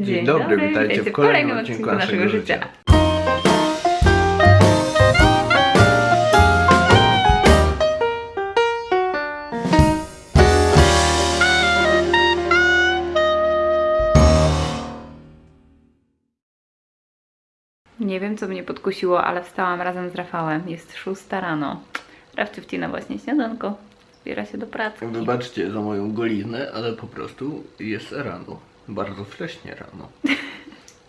Dzień, dobry, witajcie w kolejnym odcinku naszego życia. Nie wiem, co mnie podkusiło, ale wstałam razem z Rafałem. Jest szósta rano. Rafcie wcina właśnie śniadanko. Zbiera się do pracy. Wybaczcie za moją goliznę, ale po prostu jest rano. Bardzo wcześnie rano.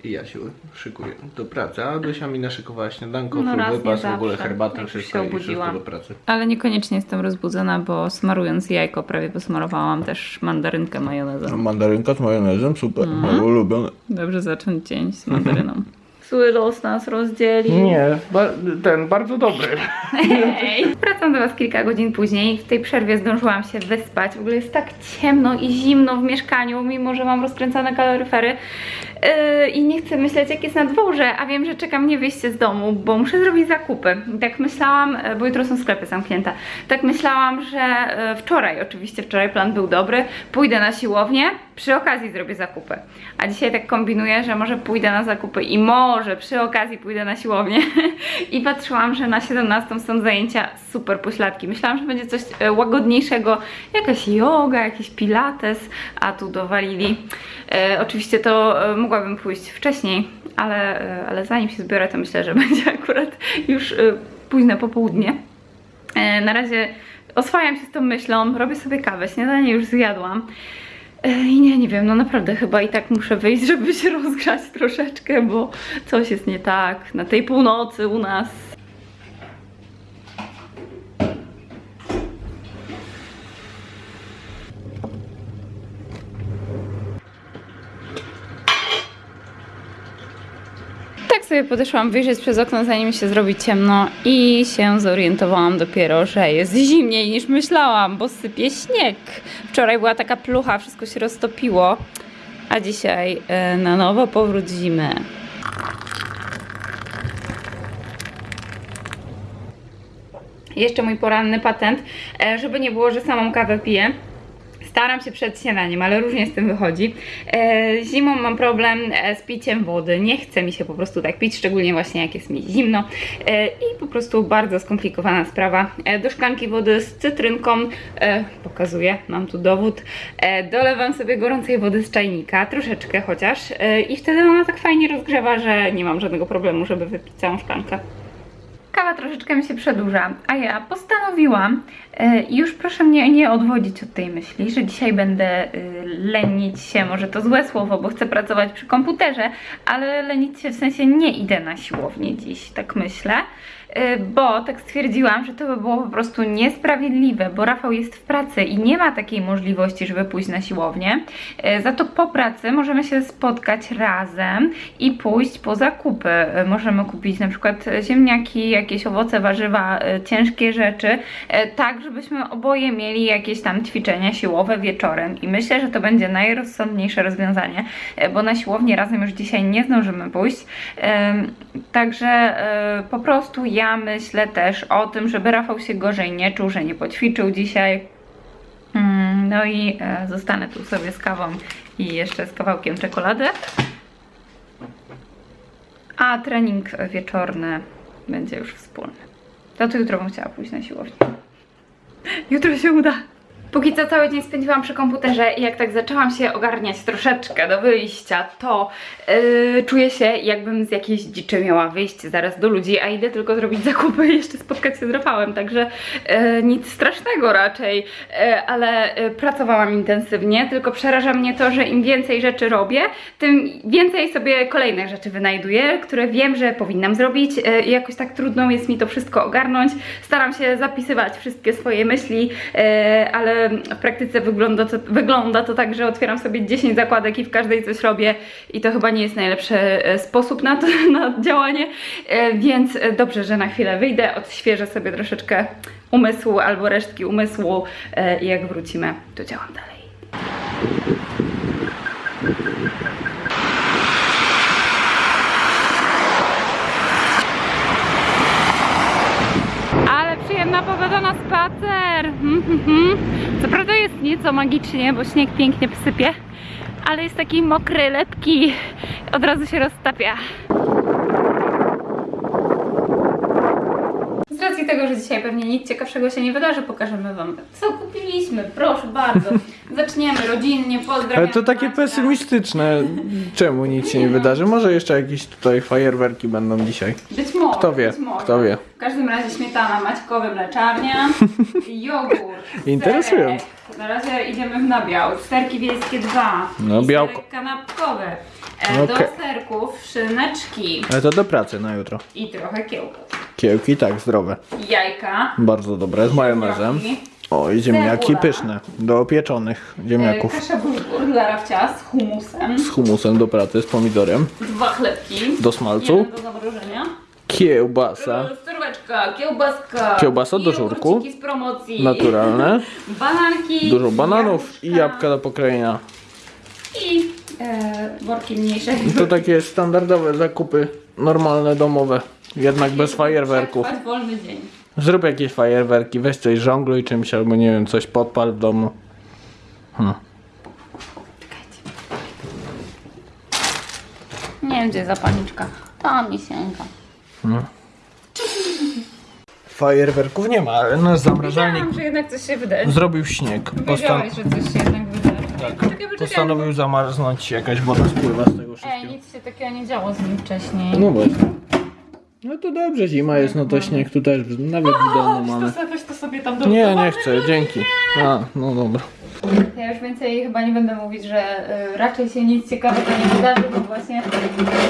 I ja się szykuję do pracy. A Dosia mi naszykowała śniadanko, No no, raz wypas, w ogóle herbatę, jak wszystko się i wszystko do pracy. Ale niekoniecznie jestem rozbudzona, bo smarując jajko prawie posmarowałam też mandarynkę majonezem. Mandarynka z majonezem, super, Mhm. moje ulubione. Dobrze zacząć dzień z mandaryną. Zły los nas rozdzieli. Nie, ba- ten bardzo dobry. Hej! Wracam do Was kilka godzin później. W tej przerwie zdążyłam się wyspać. W ogóle jest tak ciemno i zimno w mieszkaniu, mimo że mam rozkręcane kaloryfery. Yy, I nie chcę myśleć, jak jest na dworze, a wiem, że czeka mnie wyjście z domu, bo muszę zrobić zakupy. I tak myślałam, yy, bo jutro są sklepy zamknięte. Tak myślałam, że yy, wczoraj, oczywiście wczoraj plan był dobry, pójdę na siłownię, przy okazji zrobię zakupy. A dzisiaj tak kombinuję, że może pójdę na zakupy i może przy okazji pójdę na siłownię. I patrzyłam, że na 17 są zajęcia super pośladki. Myślałam, że będzie coś e, łagodniejszego, jakaś yoga, jakiś pilates, a tu dowalili. E, oczywiście to e, mogłabym pójść wcześniej, ale, e, ale zanim się zbiorę, to myślę, że będzie akurat już późne popołudnie. E, na razie oswajam się z tą myślą, robię sobie kawę, śniadanie już zjadłam. I nie, nie wiem, no naprawdę chyba i tak muszę wyjść, żeby się rozgrzać troszeczkę, bo coś jest nie tak na tej północy u nas. Tak sobie podeszłam wyjrzeć przez okno, zanim się zrobi ciemno i się zorientowałam dopiero, że jest zimniej niż myślałam, bo sypie śnieg. Wczoraj była taka plucha, wszystko się roztopiło, a dzisiaj e, na nowo powrót zimy. Jeszcze mój poranny patent, e, żeby nie było, że samą kawę piję. Staram się przed śniadaniem, ale różnie z tym wychodzi. E, zimą mam problem e, z piciem wody. Nie chce mi się po prostu tak pić, szczególnie właśnie jak jest mi zimno. E, I po prostu bardzo skomplikowana sprawa. Do szklanki wody z cytrynką, pokazuję, mam tu dowód. Dolewam sobie gorącej wody z czajnika, troszeczkę chociaż. I wtedy ona tak fajnie rozgrzewa, że nie mam żadnego problemu, żeby wypić całą szklankę. Kawa troszeczkę mi się przedłuża, a ja postanowiłam, e, i już proszę mnie nie odwodzić od tej myśli, że dzisiaj będę y, lenić się, może to złe słowo, bo chcę pracować przy komputerze, ale lenić się w sensie nie idę na siłownię dziś, tak myślę, bo tak stwierdziłam, że to by było po prostu niesprawiedliwe, bo Rafał jest w pracy i nie ma takiej możliwości, żeby pójść na siłownię. Y, Za to po pracy możemy się spotkać razem i pójść po zakupy. Y, Możemy kupić na przykład ziemniaki, jakieś owoce, warzywa, ciężkie rzeczy, tak żebyśmy oboje mieli jakieś tam ćwiczenia siłowe wieczorem i myślę, że to będzie najrozsądniejsze rozwiązanie, bo na siłownię razem już dzisiaj nie zdążymy pójść. Także po prostu ja myślę też o tym, żeby Rafał się gorzej nie czuł, że nie poćwiczył dzisiaj. Mm, No i e, zostanę tu sobie z kawą i jeszcze z kawałkiem czekolady. A trening wieczorny będzie już wspólny. To, to jutro bym chciała pójść na siłownię. Jutro się uda. Póki co cały dzień spędziłam przy komputerze i jak tak zaczęłam się ogarniać troszeczkę do wyjścia, to yy, czuję się jakbym z jakiejś dziczy miała wyjść zaraz do ludzi, a idę tylko zrobić zakupy i jeszcze spotkać się z Rafałem, także yy, nic strasznego raczej, yy, ale yy, pracowałam intensywnie, tylko przeraża mnie to, że im więcej rzeczy robię, tym więcej sobie kolejnych rzeczy wynajduję, które wiem, że powinnam zrobić yy, i jakoś tak trudno jest mi to wszystko ogarnąć. Staram się zapisywać wszystkie swoje myśli, yy, ale w praktyce wygląda to, wygląda to tak, że otwieram sobie 10 zakładek i w każdej coś robię i to chyba nie jest najlepszy e, sposób na to, na działanie, e, więc e, dobrze, że na chwilę wyjdę, odświeżę sobie troszeczkę umysłu albo resztki umysłu i jak wrócimy, to działam dalej. Ale przyjemna spacer. Mhm, mhm. Co prawda jest nieco magicznie, bo śnieg pięknie sypie, ale jest taki mokry, lepki, od razu się roztapia. Z racji tego, że dzisiaj pewnie nic ciekawszego się nie wydarzy, pokażemy Wam, co kupiliśmy. Proszę bardzo. Zaczniemy rodzinnie, pozdrawiam. Ale to takie Maćka. pesymistyczne. Czemu nic się nie wydarzy? Może jeszcze jakieś tutaj fajerwerki będą dzisiaj. Być może. Kto wie, być może. kto wie. W każdym razie śmietana, maćkowy mleczarnia, jogurt, Interesujące. serek. Na razie idziemy w nabiał. Sterki wiejskie dwa. No, i białko. Serek kanapkowy. E, Do Okej. serków szyneczki Ale to do pracy na jutro. i trochę kiełków. Kiełki tak, zdrowe. Jajka. Bardzo dobre, z majonezem. ziemniaki, O, i ziemniaki Cebula. pyszne. Do pieczonych e, ziemniaków. Kasza bulgur dla Rafcia z humusem. Z humusem do pracy, z pomidorem. Dwa chlebki. Do smalcu. Jeden do zamrożenia. Kiełbasa. Surweczka, kiełbaska. Kiełbasa do i żurku. z promocji. Naturalne. Bananki. Dużo bananów i jabłka. do pokrojenia. I e, worki mniejsze. To takie standardowe zakupy, normalne, domowe. Jednak bez fajerwerków. Wolny dzień. Zrób jakieś fajerwerki, weź coś żongluj czymś albo nie wiem, coś podpal w domu. Hmm. Nie wiem, gdzie zapalniczka. Tam mi sięga. Fajerwerków nie ma, ale nasz zamrażalnik Wiedziałam, że jednak coś się wydarzy. zrobił śnieg. Postan- Wiedziałeś, że coś się jednak wydarzy. tak, poczekaj. postanowił zamarznąć, jakaś woda spływa z tego Ej, wszystkiego. nic się takiego nie działo z nim wcześniej. No właśnie. No to dobrze, zima jest, no to śnieg tu też, nawet w domu mamy. weź to sobie tam do Nie, nie chcę, dzięki. A, no dobra. Ja już więcej chyba nie będę mówić, że y, raczej się nic ciekawego nie wydarzy, bo właśnie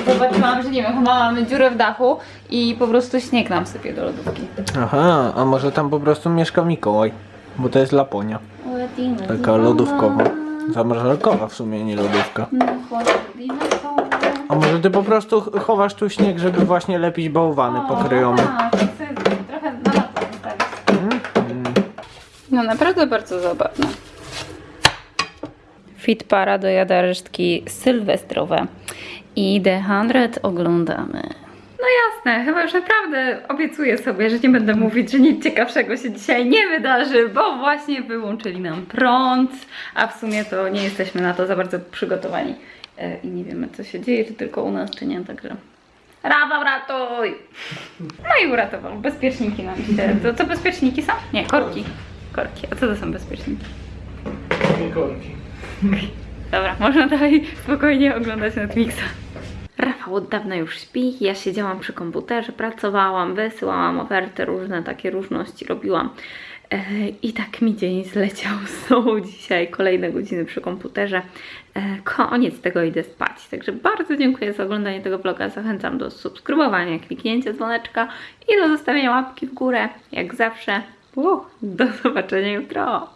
zobaczyłam, że nie wiem, chyba mamy dziurę w dachu i po prostu śnieg nam sypie do lodówki. Aha, a może tam po prostu mieszka Mikołaj, bo to jest Laponia. Taka lodówkowa. Zamrażalkowa w sumie, nie lodówka. A może ty po prostu ch- chowasz tu śnieg, żeby właśnie lepić bałwany pokryjomy? Tak, chcę trochę na lato zostawić. No naprawdę bardzo zabawne. Fit para dojada resztki sylwestrowe i The 100 oglądamy. No jasne, chyba już naprawdę obiecuję sobie, że nie będę mówić, że nic ciekawszego się dzisiaj nie wydarzy, bo właśnie wyłączyli nam prąd, a w sumie to nie jesteśmy na to za bardzo przygotowani i nie wiemy co się dzieje, czy tylko u nas, czy nie, także... Rafał, ratuj! No i uratował. Bezpieczniki nam się. To, to bezpieczniki są? Nie, korki. Korki. A co to są bezpieczniki? Dobra, można dalej spokojnie oglądać Netflixa. Rafał od dawna już śpi, ja siedziałam przy komputerze, pracowałam, wysyłałam oferty, różne takie różności robiłam. E, I tak mi dzień zleciał znowu dzisiaj, kolejne godziny przy komputerze. E, Koniec tego idę spać. Także bardzo dziękuję za oglądanie tego vloga. Zachęcam do subskrybowania, kliknięcia dzwoneczka i do zostawienia łapki w górę. Jak zawsze. Do zobaczenia jutro.